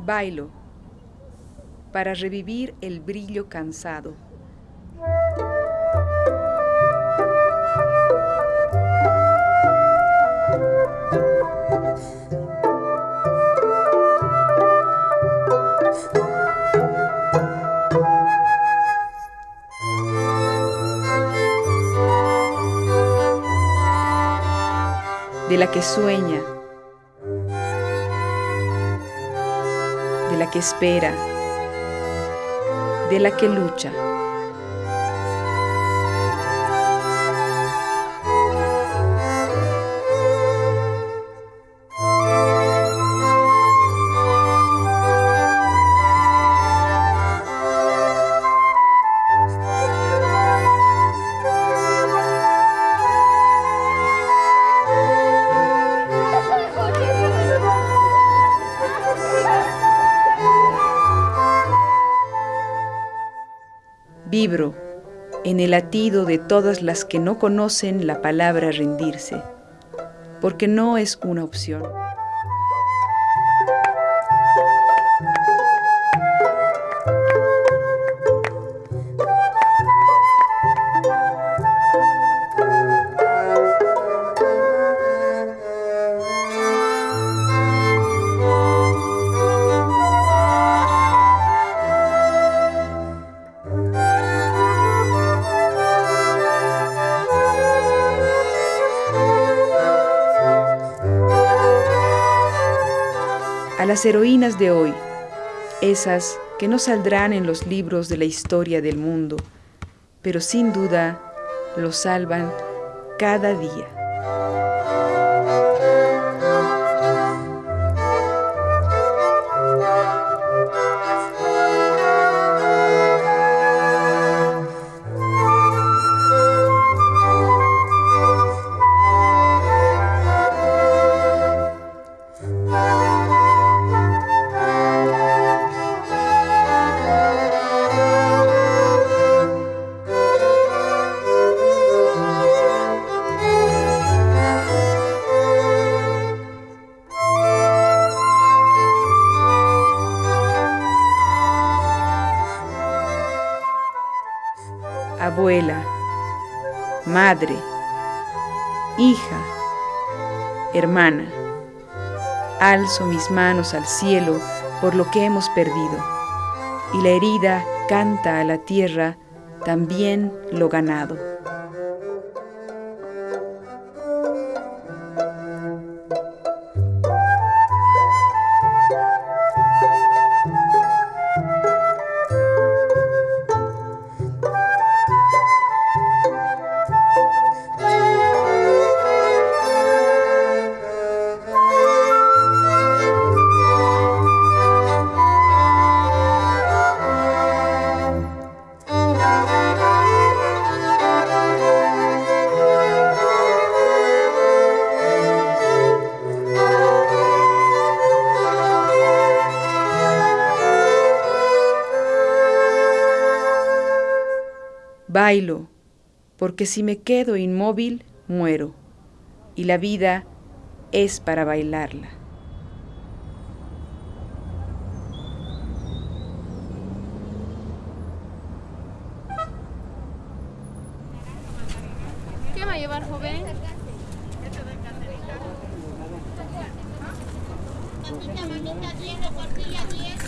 Bailo para revivir el brillo cansado. de la que sueña, la que espera, de la que lucha. Vibro en el latido de todas las que no conocen la palabra rendirse, porque no es una opción. A las heroínas de hoy, esas que no saldrán en los libros de la historia del mundo, pero sin duda lo salvan cada día. Abuela, madre, hija, hermana. Alzo mis manos al cielo por lo que hemos perdido, y la herida canta a la tierra también lo ganado. Bailo, porque si me quedo inmóvil, muero, y la vida es para bailarla. ¿Qué va a llevar, joven? Mamita, mamita, 10, tortilla 10.